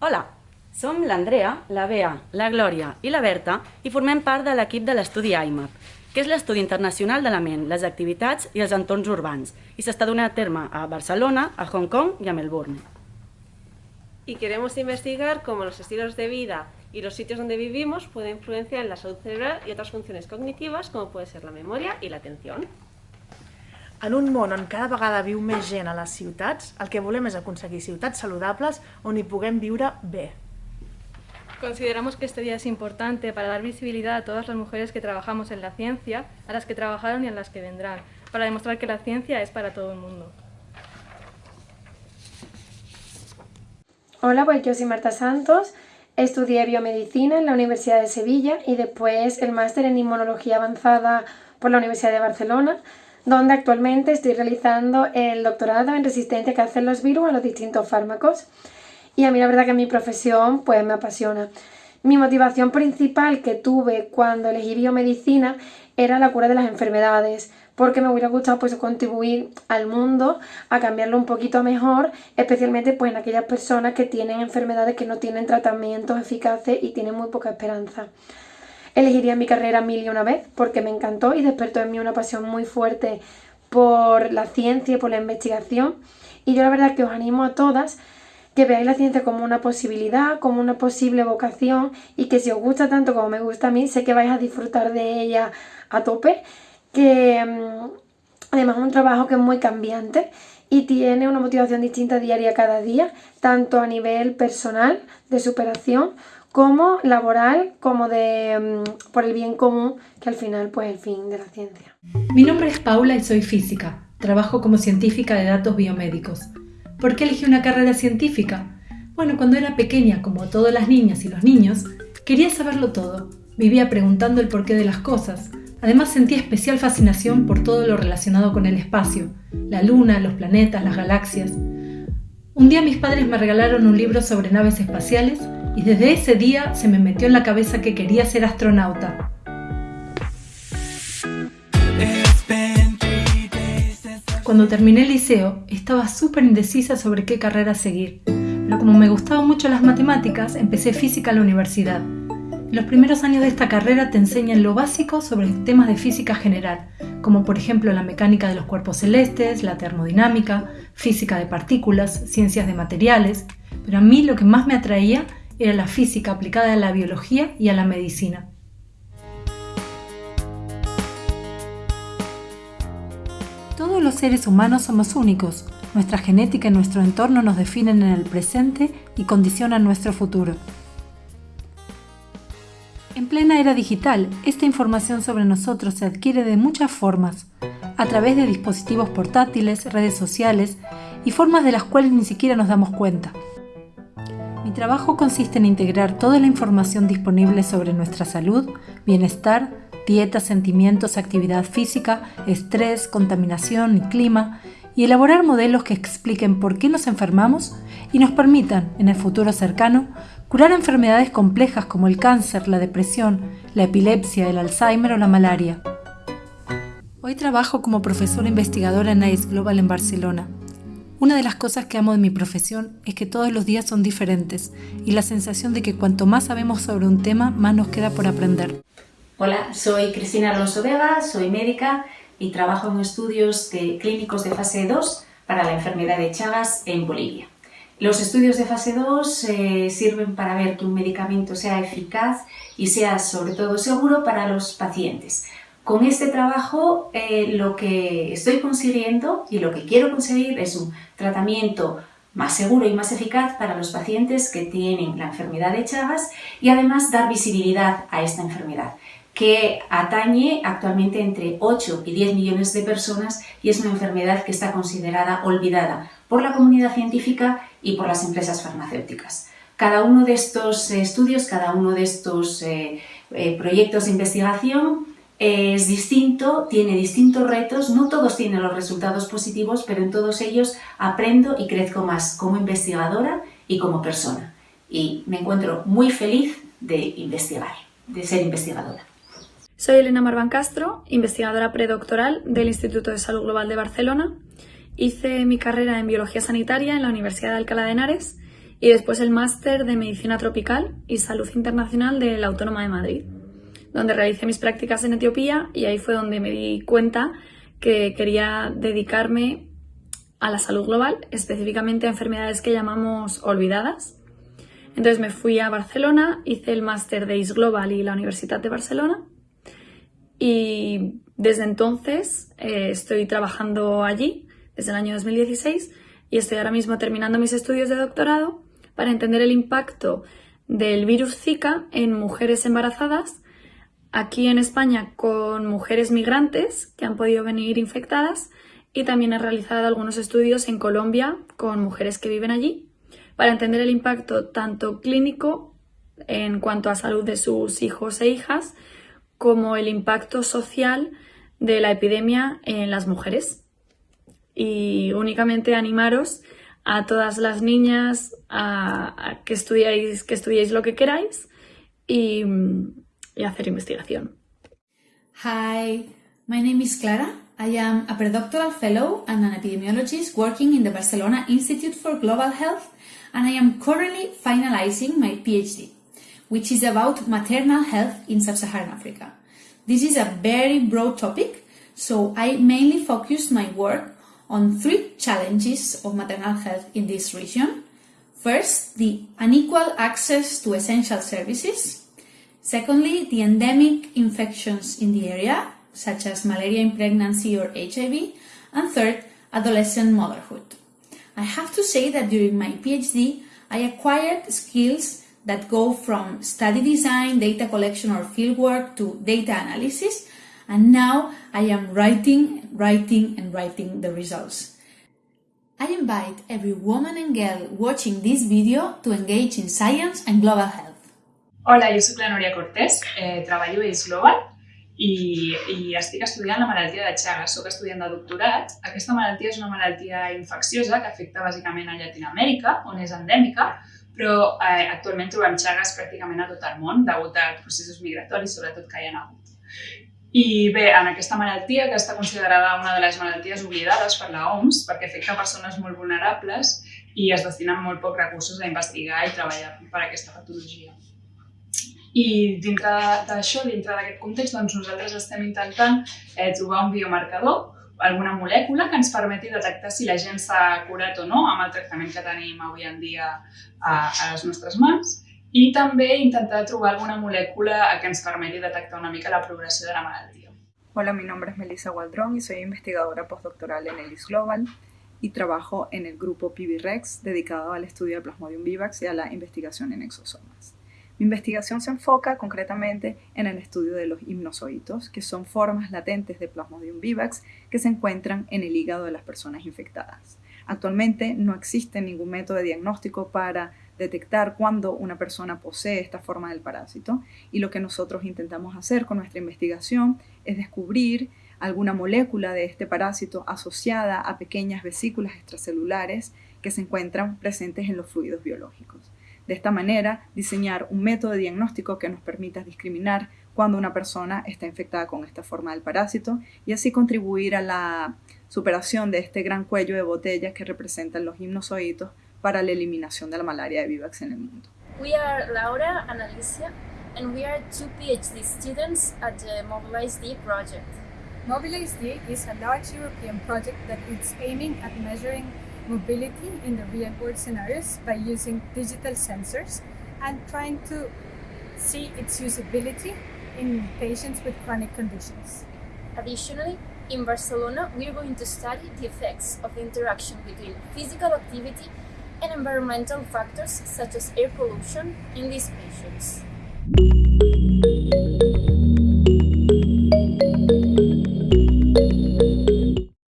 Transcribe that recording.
Hola, som l'Andrea, la Bea, la Glòria i la Berta i formem part de l'equip de l'estudi IMAP, que és l'estudi internacional de la ment, les activitats i els entorns urbans, i s'està donant a terme a Barcelona, a Hong Kong i a Melbourne. Y queremos investigar cómo los estilos de vida y los sitios donde vivimos pueden influenciar en la salud cerebral y otras funciones cognitivas, como puede ser la memoria y la atención. En un món on cada vegada viu més gent a les ciutats, el que volem és aconseguir ciutats saludables on hi puguem viure bé. Consideramos que este día es importante para dar visibilidad a todas las mujeres que trabajamos en la ciencia, a las que trabajaron y a las que vendrán, para demostrar que la ciencia es para todo el mundo. Hola, pues yo soy Marta Santos, estudié biomedicina en la Universidad de Sevilla y después el máster en inmunología avanzada por la Universidad de Barcelona, donde actualmente estoy realizando el doctorado en resistencia que hacen los virus a los distintos fármacos. Y a mí la verdad que mi profesión pues me apasiona. Mi motivación principal que tuve cuando elegí biomedicina era la cura de las enfermedades, porque me hubiera gustado pues contribuir al mundo a cambiarlo un poquito mejor, especialmente pues en aquellas personas que tienen enfermedades que no tienen tratamientos eficaces y tienen muy poca esperanza. Elegiría mi carrera mil y una vez porque me encantó y despertó en mí una pasión muy fuerte por la ciencia y por la investigación. Y yo la verdad que os animo a todas que veáis la ciencia como una posibilidad, como una posible vocación y que si os gusta tanto como me gusta a mí, sé que vais a disfrutar de ella a tope, que mm, además es un trabajo que es muy cambiante y tiene una motivación distinta diaria cada día, tanto a nivel personal, de superación, como laboral, como de mm, por el bien común, que al final pues el fin de la ciencia. Mi nombre es Paula y soy física. Trabajo como científica de datos biomédicos. ¿Por qué elegí una carrera científica? Bueno, cuando era pequeña, como todas las niñas y los niños, quería saberlo todo. Vivía preguntando el porqué de las cosas. Además sentía especial fascinación por todo lo relacionado con el espacio, la luna, los planetas, las galaxias. Un día mis padres me regalaron un libro sobre naves espaciales y desde ese día se me metió en la cabeza que quería ser astronauta. Cuando terminé el liceo, estaba súper indecisa sobre qué carrera seguir, pero como me gustaban mucho las matemáticas, empecé física en la universidad. Los primeros años de esta carrera te enseñan lo básico sobre temas de física general, como por ejemplo la mecánica de los cuerpos celestes, la termodinámica, física de partículas, ciencias de materiales, pero a mí lo que más me atraía era la física aplicada a la biología y a la medicina. Todos los seres humanos somos únicos. Nuestra genética y nuestro entorno nos definen en el presente y condicionan nuestro futuro. En plena era digital, esta información sobre nosotros se adquiere de muchas formas, a través de dispositivos portátiles, redes sociales y formas de las cuales ni siquiera nos damos cuenta. Mi trabajo consiste en integrar toda la información disponible sobre nuestra salud, bienestar, dieta, sentimientos, actividad física, estrés, contaminación y clima, y elaborar modelos que expliquen por qué nos enfermamos y nos permitan, en el futuro cercano, curar enfermedades complejas como el cáncer, la depresión, la epilepsia, el Alzheimer o la malaria. Hoy trabajo como profesora investigadora en ICE Global en Barcelona. Una de las cosas que amo de mi profesión es que todos los días son diferentes y la sensación de que cuanto más sabemos sobre un tema, más nos queda por aprender. Hola, soy Cristina Alonso Vega, soy médica y trabajo en estudios de clínicos de fase 2 para la enfermedad de Chagas en Bolivia. Los estudios de fase 2 eh, sirven para ver que un medicamento sea eficaz y sea sobre todo seguro para los pacientes. Con este trabajo eh, lo que estoy consiguiendo y lo que quiero conseguir es un tratamiento más seguro y más eficaz para los pacientes que tienen la enfermedad de Chagas y además dar visibilidad a esta enfermedad que atañe actualmente entre 8 y 10 millones de personas y es una enfermedad que está considerada olvidada por la comunidad científica y por las empresas farmacéuticas. Cada uno de estos estudios, cada uno de estos eh, eh, proyectos de investigación es distinto, tiene distintos retos, no todos tienen los resultados positivos, pero en todos ellos aprendo y crezco más como investigadora y como persona. Y me encuentro muy feliz de investigar, de ser investigadora. Soy Elena Marvan Castro, investigadora predoctoral del Instituto de Salud Global de Barcelona Hice mi carrera en Biología Sanitaria en la Universidad de Alcalá de Henares y después el máster de Medicina Tropical y Salud Internacional de la Autónoma de Madrid, donde realicé mis prácticas en Etiopía y ahí fue donde me di cuenta que quería dedicarme a la salud global, específicamente a enfermedades que llamamos olvidadas. Entonces me fui a Barcelona, hice el máster de IS Global y la Universidad de Barcelona y desde entonces eh, estoy trabajando allí, desde el año 2016, y estoy ahora mismo terminando mis estudios de doctorado para entender el impacto del virus Zika en mujeres embarazadas, aquí en España con mujeres migrantes que han podido venir infectadas y también he realizado algunos estudios en Colombia con mujeres que viven allí para entender el impacto tanto clínico en cuanto a salud de sus hijos e hijas como el impacto social de la epidemia en las mujeres. Y únicamente animaros a todas las niñas a, que, estudiéis, que lo que queráis y, y hacer investigación. Hi, my name is Clara. I am a predoctoral fellow and an epidemiologist working in the Barcelona Institute for Global Health and I am currently finalizing my PhD, which is about maternal health in sub-Saharan Africa. This is a very broad topic, so I mainly focus my work on three challenges of maternal health in this region. First, the unequal access to essential services. Secondly, the endemic infections in the area, such as malaria in pregnancy or HIV. And third, adolescent motherhood. I have to say that during my PhD, I acquired skills that go from study design, data collection or fieldwork to data analysis and now I am writing, writing and writing the results. I invite every woman and girl watching this video to engage in science and global health. Hola, jo sóc la Núria Cortés, eh, treballo a Is Global i, i estic estudiant la malaltia de Chagas. Soc estudiant de doctorat. Aquesta malaltia és una malaltia infecciosa que afecta bàsicament a Llatinoamèrica, on és endèmica, però eh, actualment trobem Chagas pràcticament a tot el món, degut a processos migratoris, sobretot que hi ha hagut. I bé, en aquesta malaltia, que està considerada una de les malalties oblidades per la OMS, perquè afecta persones molt vulnerables i es destinen molt pocs recursos a investigar i treballar per aquesta patologia. I dintre d'això, dintre d'aquest context, doncs nosaltres estem intentant eh, trobar un biomarcador, alguna molècula que ens permeti detectar si la gent s'ha curat o no amb el tractament que tenim avui en dia a, a les nostres mans i també intentar trobar alguna molècula que ens permeti detectar una mica la progressió de la malaltia. Hola, mi nombre es Melissa Waldrón y soy investigadora postdoctoral en el IS Global y trabajo en el grupo PIBIREX dedicado al estudio de Plasmodium vivax y a la investigación en exosomas. Mi investigación se enfoca concretamente en el estudio de los hipnozoitos, que son formas latentes de Plasmodium vivax que se encuentran en el hígado de las personas infectadas. Actualmente no existe ningún método de diagnóstico para detectar cuando una persona posee esta forma del parásito y lo que nosotros intentamos hacer con nuestra investigación es descubrir alguna molécula de este parásito asociada a pequeñas vesículas extracelulares que se encuentran presentes en los fluidos biológicos. De esta manera, diseñar un método de diagnóstico que nos permita discriminar cuando una persona está infectada con esta forma del parásito y así contribuir a la superación de este gran cuello de botella que representan los hipnozoitos para la eliminación de la malaria de vivax en el mundo. We are Laura and Alicia, and we are two PhD students at the Mobilize D project. Mobilize D is a large European project that is aiming at measuring mobility in the real world scenarios by using digital sensors and trying to see its usability in patients with chronic conditions. Additionally, in Barcelona, we are going to study the effects of the interaction between physical activity and environmental factors such as air pollution in these patients.